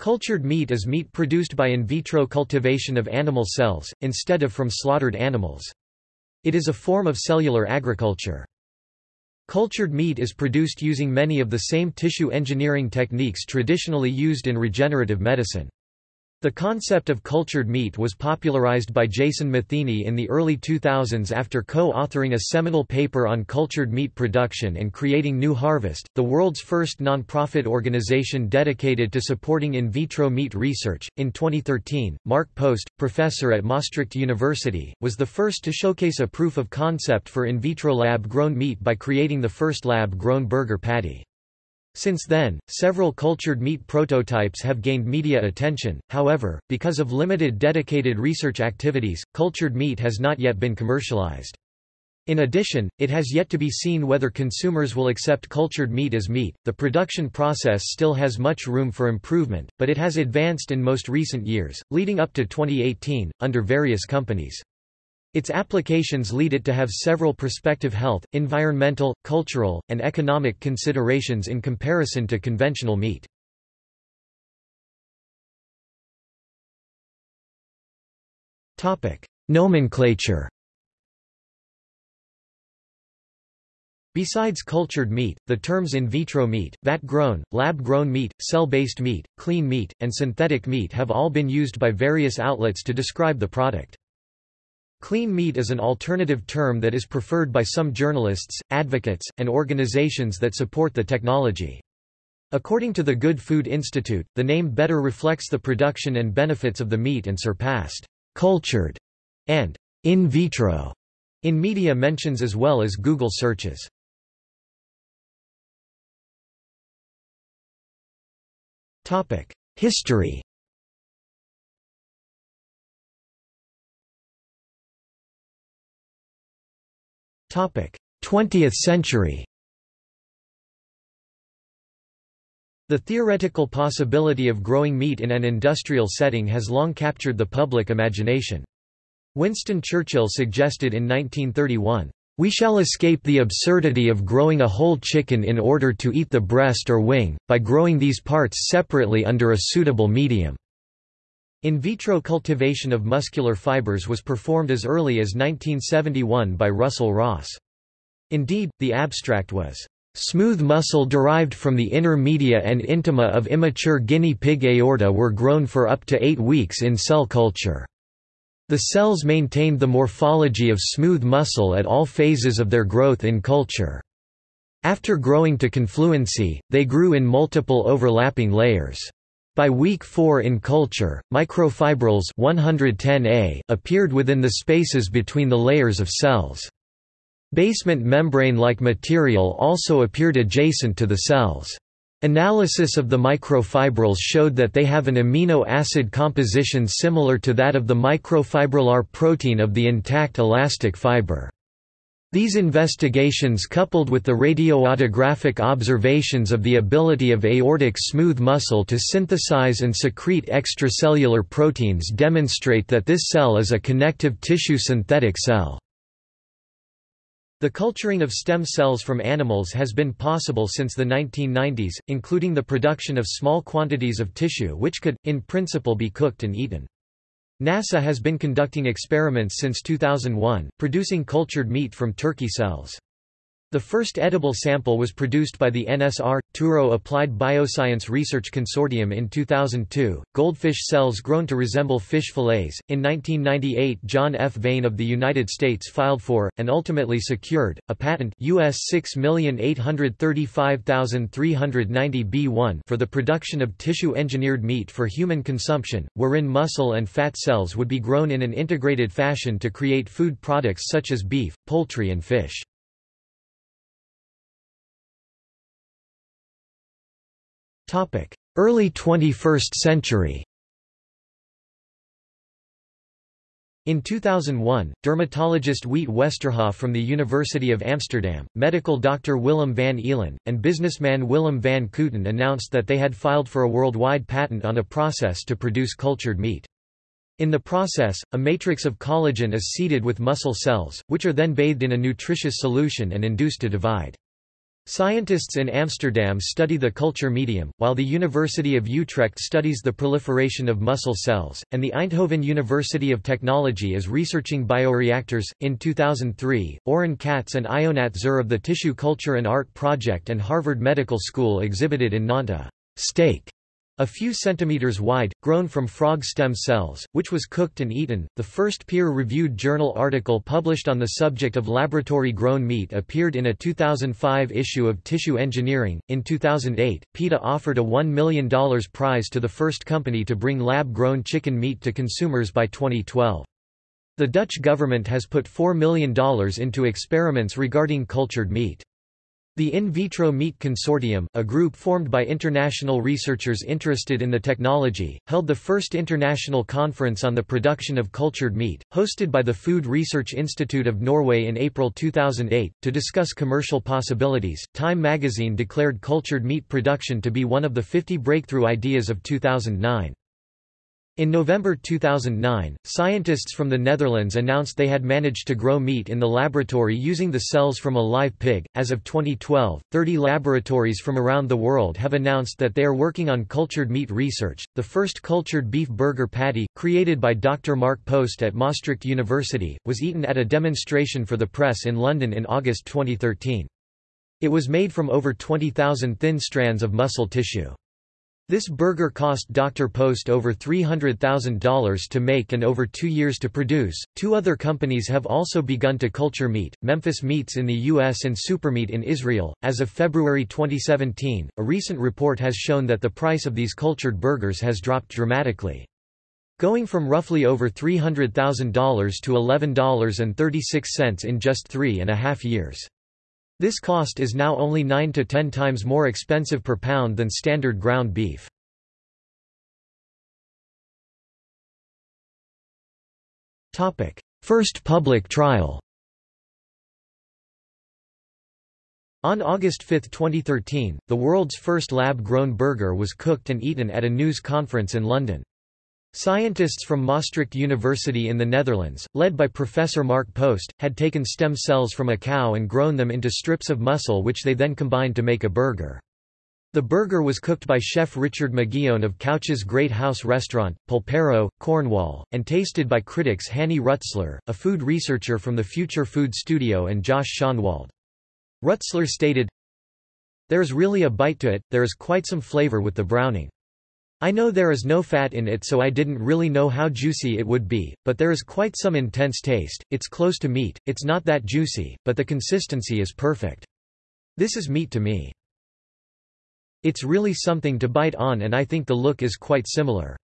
Cultured meat is meat produced by in vitro cultivation of animal cells, instead of from slaughtered animals. It is a form of cellular agriculture. Cultured meat is produced using many of the same tissue engineering techniques traditionally used in regenerative medicine. The concept of cultured meat was popularized by Jason Matheny in the early 2000s after co-authoring a seminal paper on cultured meat production and creating New Harvest, the world's first non-profit organization dedicated to supporting in vitro meat research. In 2013, Mark Post, professor at Maastricht University, was the first to showcase a proof of concept for in vitro lab-grown meat by creating the first lab-grown burger patty. Since then, several cultured meat prototypes have gained media attention, however, because of limited dedicated research activities, cultured meat has not yet been commercialized. In addition, it has yet to be seen whether consumers will accept cultured meat as meat. The production process still has much room for improvement, but it has advanced in most recent years, leading up to 2018, under various companies. Its applications lead it to have several prospective health, environmental, cultural, and economic considerations in comparison to conventional meat. Nomenclature Besides cultured meat, the terms in vitro meat, vat-grown, lab-grown meat, cell-based meat, clean meat, and synthetic meat have all been used by various outlets to describe the product. Clean meat is an alternative term that is preferred by some journalists, advocates, and organizations that support the technology. According to the Good Food Institute, the name better reflects the production and benefits of the meat and surpassed cultured and in vitro in media mentions as well as Google searches. History 20th century. The theoretical possibility of growing meat in an industrial setting has long captured the public imagination. Winston Churchill suggested in 1931, "...we shall escape the absurdity of growing a whole chicken in order to eat the breast or wing, by growing these parts separately under a suitable medium." In vitro cultivation of muscular fibers was performed as early as 1971 by Russell Ross. Indeed, the abstract was, "...smooth muscle derived from the inner media and intima of immature guinea pig aorta were grown for up to eight weeks in cell culture." The cells maintained the morphology of smooth muscle at all phases of their growth in culture. After growing to confluency, they grew in multiple overlapping layers. By week 4 in culture, microfibrils 110A appeared within the spaces between the layers of cells. Basement membrane-like material also appeared adjacent to the cells. Analysis of the microfibrils showed that they have an amino acid composition similar to that of the microfibrillar protein of the intact elastic fiber. These investigations coupled with the radioautographic observations of the ability of aortic smooth muscle to synthesize and secrete extracellular proteins demonstrate that this cell is a connective tissue synthetic cell. The culturing of stem cells from animals has been possible since the 1990s, including the production of small quantities of tissue which could, in principle be cooked and eaten. NASA has been conducting experiments since 2001, producing cultured meat from turkey cells. The first edible sample was produced by the NSR Touro Applied Bioscience Research Consortium in 2002. Goldfish cells grown to resemble fish fillets. In 1998, Jon F. Vein of the United States filed for and ultimately secured a patent US 6835390 B1 for the production of tissue-engineered meat for human consumption, wherein muscle and fat cells would be grown in an integrated fashion to create food products such as beef, poultry and fish. Early 21st century In 2001, dermatologist Wiet Westerhof from the University of Amsterdam, medical doctor Willem van Eelen, and businessman Willem van Kooten announced that they had filed for a worldwide patent on a process to produce cultured meat. In the process, a matrix of collagen is seeded with muscle cells, which are then bathed in a nutritious solution and induced to divide. Scientists in Amsterdam study the culture medium, while the University of Utrecht studies the proliferation of muscle cells, and the Eindhoven University of Technology is researching bioreactors. In 2003, Oron Catts and Ionat Zurr of the Tissue Culture and Art Project and Harvard Medical School exhibited in Nantes steak a few centimeters wide, grown from frog stem cells, which was cooked and eaten. The first peer-reviewed journal article published on the subject of laboratory-grown meat appeared in a 2005 issue of Tissue Engineering. In 2008, PETA offered a $1 million prize to the first company to bring lab-grown chicken meat to consumers by 2012. The Dutch government has put $4 million into experiments regarding cultured meat. The In Vitro Meat Consortium, a group formed by international researchers interested in the technology, held the first international conference on the production of cultured meat, hosted by the Food Research Institute of Norway in April 2008, to discuss commercial possibilities. Time magazine declared cultured meat production to be one of the 50 breakthrough ideas of 2009. In November 2009, scientists from the Netherlands announced they had managed to grow meat in the laboratory using the cells from a live pig. As of 2012, 30 laboratories from around the world have announced that they are working on cultured meat research. The first cultured beef burger patty, created by Dr. Mark Post at Maastricht University, was eaten at a demonstration for the press in London in August 2013. It was made from over 20,000 thin strands of muscle tissue. This burger cost Dr. Post over $300,000 to make and over two years to produce. Two other companies have also begun to culture meat Memphis Meats in the U.S. and Supermeat in Israel. As of February 2017, a recent report has shown that the price of these cultured burgers has dropped dramatically. Going from roughly over $300,000 to $11.36 in just three and a half years. This cost is now only 9 to 10 times more expensive per pound than standard ground beef. First public trial On August 5, 2013, the world's first lab-grown burger was cooked and eaten at a news conference in London. Scientists from Maastricht University in the Netherlands, led by Professor Mark Post, had taken stem cells from a cow and grown them into strips of muscle which they then combined to make a burger. The burger was cooked by chef Richard McGeown of Couch's Great House Restaurant, Polperro, Cornwall, and tasted by critics Hanni Rutzler, a food researcher from the Future Food Studio and Josh Schonwald. Rutzler stated, There is really a bite to it, there is quite some flavor with the browning. I know there is no fat in it so I didn't really know how juicy it would be, but there is quite some intense taste, it's close to meat, it's not that juicy, but the consistency is perfect. This is meat to me. It's really something to bite on and I think the look is quite similar.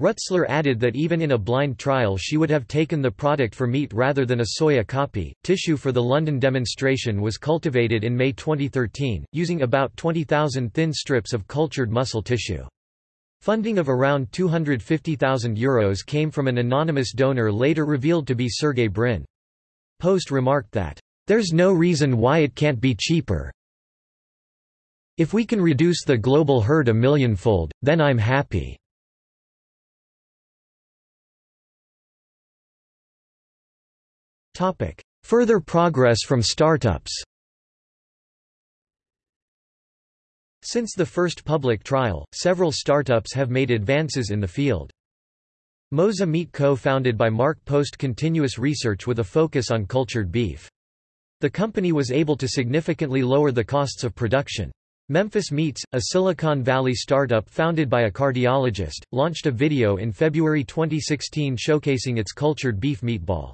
Rutzler added that even in a blind trial she would have taken the product for meat rather than a soya copy. Tissue for the London demonstration was cultivated in May 2013, using about 20,000 thin strips of cultured muscle tissue. Funding of around €250,000 Euros came from an anonymous donor later revealed to be Sergey Brin. Post remarked that, "...there's no reason why it can't be cheaper. If we can reduce the global herd a millionfold, then I'm happy." Further progress from startups Since the first public trial, several startups have made advances in the field. Mosa Meat Co. founded by Mark Post continuous research with a focus on cultured beef. The company was able to significantly lower the costs of production. Memphis Meats, a Silicon Valley startup founded by a cardiologist, launched a video in February 2016 showcasing its cultured beef meatball.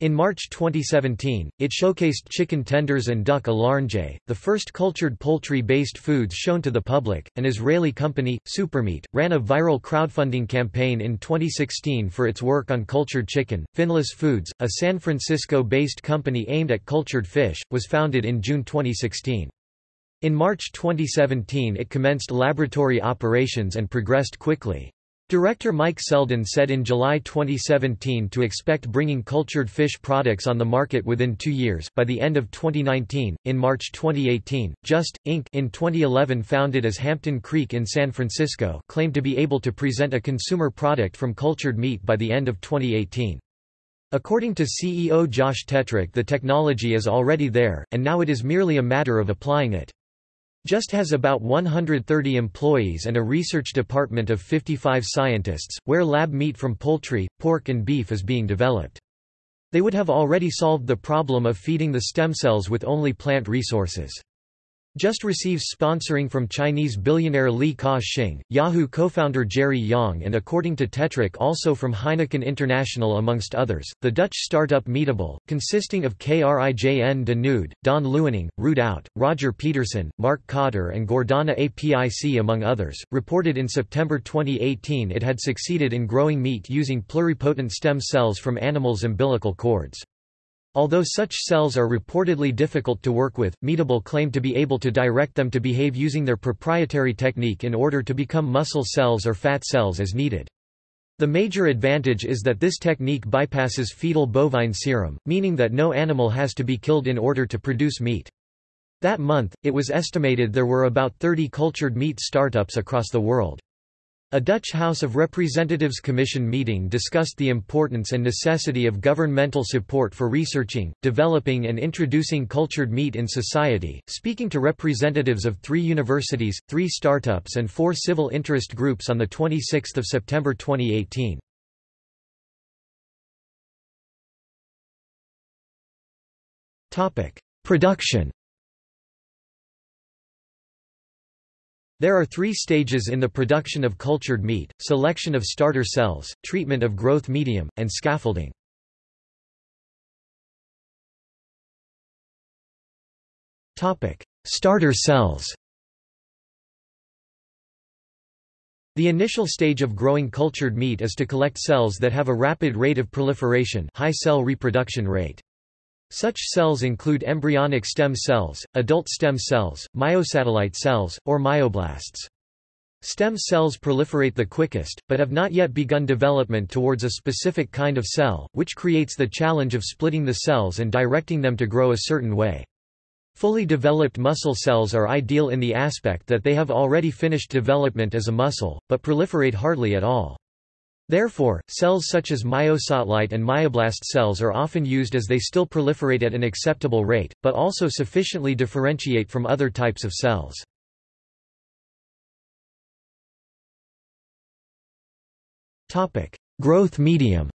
In March 2017, it showcased chicken tenders and duck à the first cultured poultry-based foods shown to the public. An Israeli company, Supermeat, ran a viral crowdfunding campaign in 2016 for its work on cultured chicken. Finless Foods, a San Francisco-based company aimed at cultured fish, was founded in June 2016. In March 2017 it commenced laboratory operations and progressed quickly. Director Mike Selden said in July 2017 to expect bringing cultured fish products on the market within two years by the end of 2019. In March 2018, Just, Inc. in 2011 founded as Hampton Creek in San Francisco claimed to be able to present a consumer product from cultured meat by the end of 2018. According to CEO Josh Tetrick the technology is already there, and now it is merely a matter of applying it. Just has about 130 employees and a research department of 55 scientists, where lab meat from poultry, pork and beef is being developed. They would have already solved the problem of feeding the stem cells with only plant resources. Just receives sponsoring from Chinese billionaire Li Ka-shing, Yahoo co-founder Jerry Yang and according to Tetrick also from Heineken International amongst others. The Dutch startup Meatable, consisting of Krijn de Nood, Daan Luining, Ruud Out, Roger Pederson, Mark Kotter and Gordana APIC among others, reported in September 2018 it had succeeded in growing meat using pluripotent stem cells from animals' umbilical cords. Although such cells are reportedly difficult to work with, Meatable claimed to be able to direct them to behave using their proprietary technique in order to become muscle cells or fat cells as needed. The major advantage is that this technique bypasses fetal bovine serum, meaning that no animal has to be killed in order to produce meat. That month, it was estimated there were about 30 cultured meat startups across the world. A Dutch House of Representatives Commission meeting discussed the importance and necessity of governmental support for researching, developing and introducing cultured meat in society, speaking to representatives of three universities, three startups and four civil interest groups on 26 September 2018. Production There are three stages in the production of cultured meat, selection of starter cells, treatment of growth medium, and scaffolding. starter cells The initial stage of growing cultured meat is to collect cells that have a rapid rate of proliferation high cell reproduction rate. Such cells include embryonic stem cells, adult stem cells, myosatellite cells, or myoblasts. Stem cells proliferate the quickest, but have not yet begun development towards a specific kind of cell, which creates the challenge of splitting the cells and directing them to grow a certain way. Fully developed muscle cells are ideal in the aspect that they have already finished development as a muscle, but proliferate hardly at all. Therefore, cells such as myosatellite and myoblast cells are often used as they still proliferate at an acceptable rate, but also sufficiently differentiate from other types of cells. Growth medium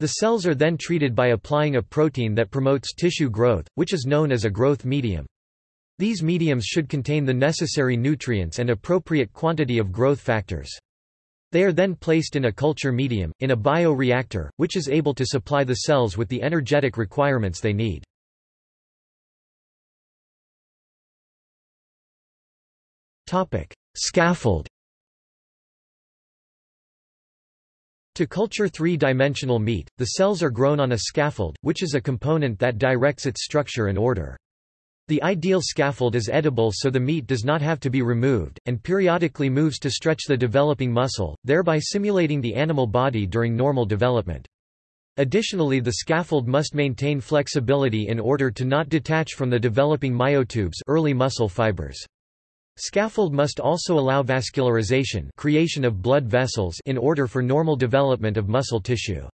The cells are then treated by applying a protein that promotes tissue growth, which is known as a growth medium. These mediums should contain the necessary nutrients and appropriate quantity of growth factors. They are then placed in a culture medium, in a bioreactor, which is able to supply the cells with the energetic requirements they need. Scaffold To culture three-dimensional meat, the cells are grown on a scaffold, which is a component that directs its structure and order. The ideal scaffold is edible so the meat does not have to be removed, and periodically moves to stretch the developing muscle, thereby simulating the animal body during normal development. Additionally the scaffold must maintain flexibility in order to not detach from the developing myotubes early muscle fibers. Scaffold must also allow vascularization creation of blood vessels in order for normal development of muscle tissue.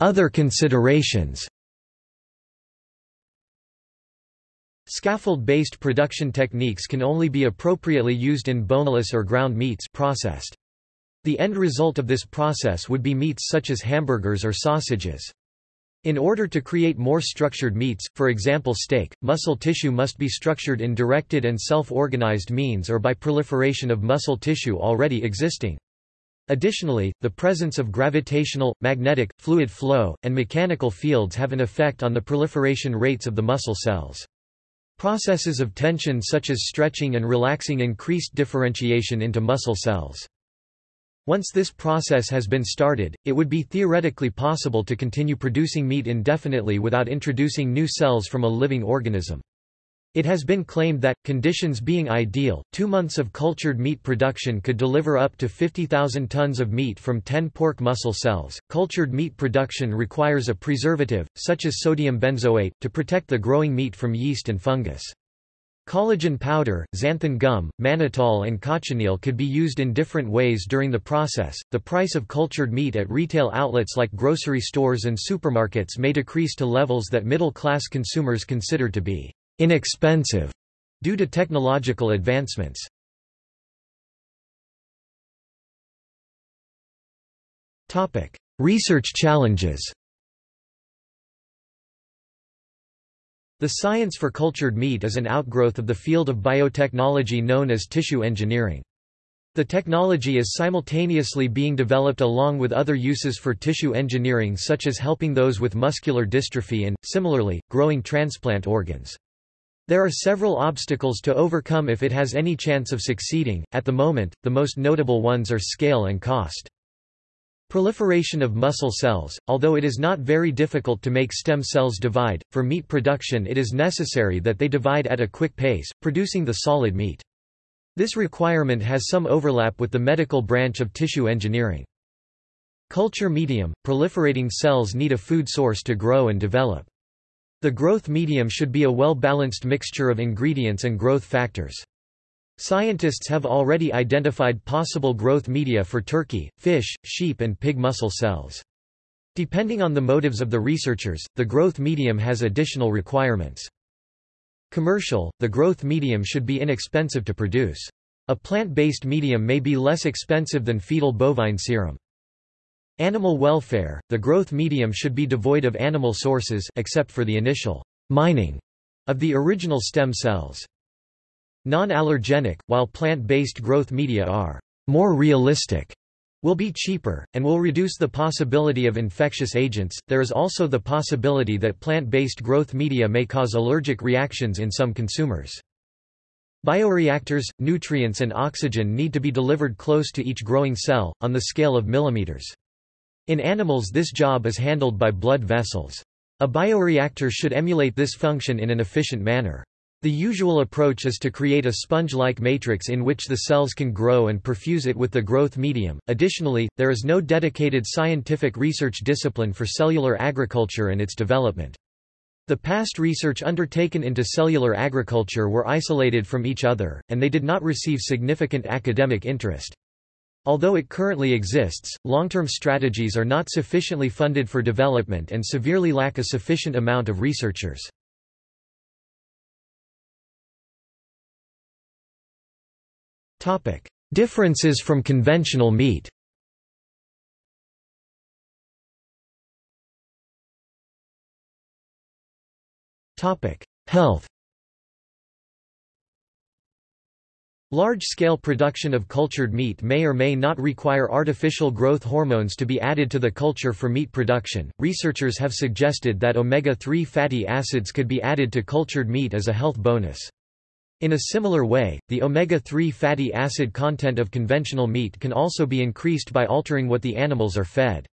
Other considerations Scaffold-based production techniques can only be appropriately used in boneless or ground meats processed. The end result of this process would be meats such as hamburgers or sausages. In order to create more structured meats, for example steak, muscle tissue must be structured in directed and self-organized means or by proliferation of muscle tissue already existing. Additionally, the presence of gravitational, magnetic, fluid flow, and mechanical fields have an effect on the proliferation rates of the muscle cells. Processes of tension such as stretching and relaxing increased differentiation into muscle cells. Once this process has been started, it would be theoretically possible to continue producing meat indefinitely without introducing new cells from a living organism. It has been claimed that, conditions being ideal, two months of cultured meat production could deliver up to 50,000 tons of meat from 10 pork muscle cells. Cultured meat production requires a preservative, such as sodium benzoate, to protect the growing meat from yeast and fungus. Collagen powder, xanthan gum, mannitol, and cochineal could be used in different ways during the process. The price of cultured meat at retail outlets like grocery stores and supermarkets may decrease to levels that middle class consumers consider to be inexpensive due to technological advancements. Topic: Research challenges. The science for cultured meat is an outgrowth of the field of biotechnology known as tissue engineering. The technology is simultaneously being developed along with other uses for tissue engineering such as helping those with muscular dystrophy and, similarly, growing transplant organs. There are several obstacles to overcome if it has any chance of succeeding. At the moment, the most notable ones are scale and cost. Proliferation of muscle cells, although it is not very difficult to make stem cells divide, for meat production it is necessary that they divide at a quick pace, producing the solid meat. This requirement has some overlap with the medical branch of tissue engineering. Culture medium – Proliferating cells need a food source to grow and develop. The growth medium should be a well-balanced mixture of ingredients and growth factors. Scientists have already identified possible growth media for turkey, fish, sheep and pig muscle cells. Depending on the motives of the researchers, the growth medium has additional requirements. Commercial, the growth medium should be inexpensive to produce. A plant-based medium may be less expensive than fetal bovine serum. Animal welfare, the growth medium should be devoid of animal sources except for the initial mining of the original stem cells. Non-allergenic, while plant-based growth media are more realistic, will be cheaper, and will reduce the possibility of infectious agents. There is also the possibility that plant-based growth media may cause allergic reactions in some consumers. Bioreactors, nutrients and oxygen need to be delivered close to each growing cell, on the scale of millimeters. In animals this job is handled by blood vessels. A bioreactor should emulate this function in an efficient manner. The usual approach is to create a sponge-like matrix in which the cells can grow and perfuse it with the growth medium. Additionally, there is no dedicated scientific research discipline for cellular agriculture and its development. The past research undertaken into cellular agriculture were isolated from each other, and they did not receive significant academic interest. Although it currently exists, long-term strategies are not sufficiently funded for development and severely lack a sufficient amount of researchers. Differences from conventional meat. Health. Large-scale production of cultured meat may or may not require artificial growth hormones to be added to the culture for meat production. Researchers have suggested that omega-3 fatty acids could be added to cultured meat as a health bonus. In a similar way, the omega-3 fatty acid content of conventional meat can also be increased by altering what the animals are fed.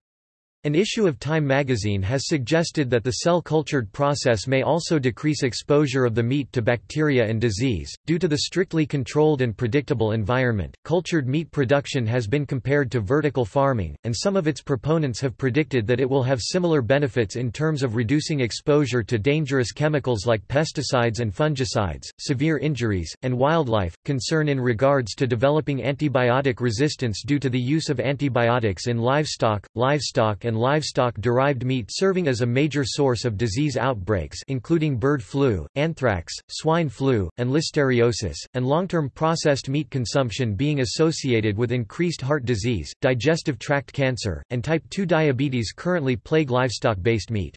An issue of Time magazine has suggested that the cell-cultured process may also decrease exposure of the meat to bacteria and disease. Due to the strictly controlled and predictable environment, cultured meat production has been compared to vertical farming, and some of its proponents have predicted that it will have similar benefits in terms of reducing exposure to dangerous chemicals like pesticides and fungicides, severe injuries, and wildlife. Concern in regards to developing antibiotic resistance due to the use of antibiotics in livestock, livestock livestock-derived meat serving as a major source of disease outbreaks including bird flu, anthrax, swine flu, and listeriosis, and long-term processed meat consumption being associated with increased heart disease, digestive tract cancer, and type 2 diabetes currently plague livestock-based meat.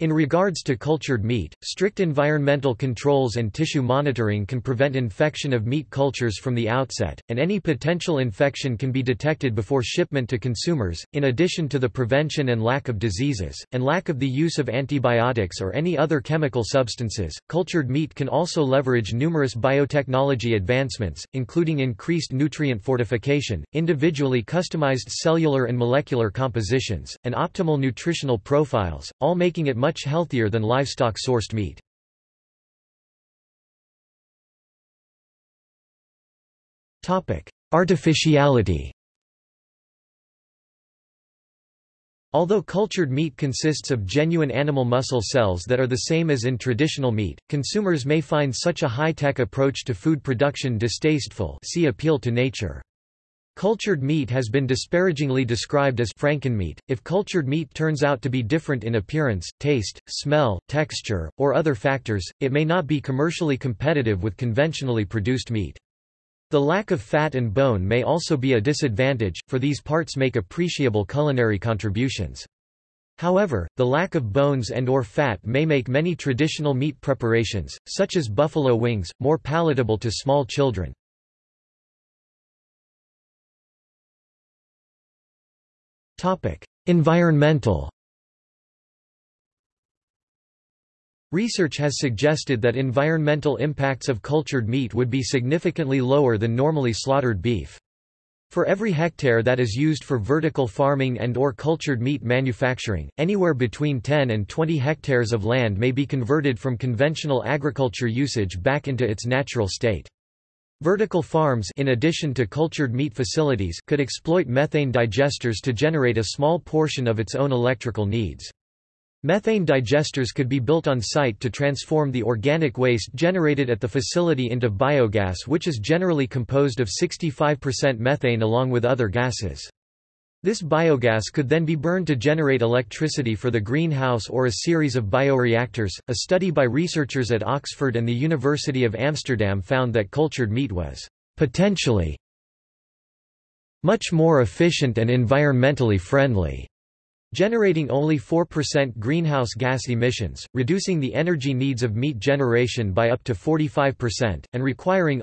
In regards to cultured meat, strict environmental controls and tissue monitoring can prevent infection of meat cultures from the outset, and any potential infection can be detected before shipment to consumers. In addition to the prevention and lack of diseases, and lack of the use of antibiotics or any other chemical substances, cultured meat can also leverage numerous biotechnology advancements, including increased nutrient fortification, individually customized cellular and molecular compositions, and optimal nutritional profiles, all making it much much healthier than livestock-sourced meat. Artificiality Although cultured meat consists of genuine animal muscle cells that are the same as in traditional meat, consumers may find such a high-tech approach to food production distasteful see appeal to nature. Cultured meat has been disparagingly described as frankenmeat. If cultured meat turns out to be different in appearance, taste, smell, texture, or other factors, it may not be commercially competitive with conventionally produced meat. The lack of fat and bone may also be a disadvantage, for these parts make appreciable culinary contributions. However, the lack of bones and or fat may make many traditional meat preparations, such as buffalo wings, more palatable to small children. Environmental Research has suggested that environmental impacts of cultured meat would be significantly lower than normally slaughtered beef. For every hectare that is used for vertical farming and or cultured meat manufacturing, anywhere between 10 and 20 hectares of land may be converted from conventional agriculture usage back into its natural state. Vertical farms in addition to cultured meat facilities could exploit methane digesters to generate a small portion of its own electrical needs. Methane digesters could be built on site to transform the organic waste generated at the facility into biogas which is generally composed of 65% methane along with other gases. This biogas could then be burned to generate electricity for the greenhouse or a series of bioreactors. A study by researchers at Oxford and the University of Amsterdam found that cultured meat was potentially much more efficient and environmentally friendly generating only 4% greenhouse gas emissions, reducing the energy needs of meat generation by up to 45%, and requiring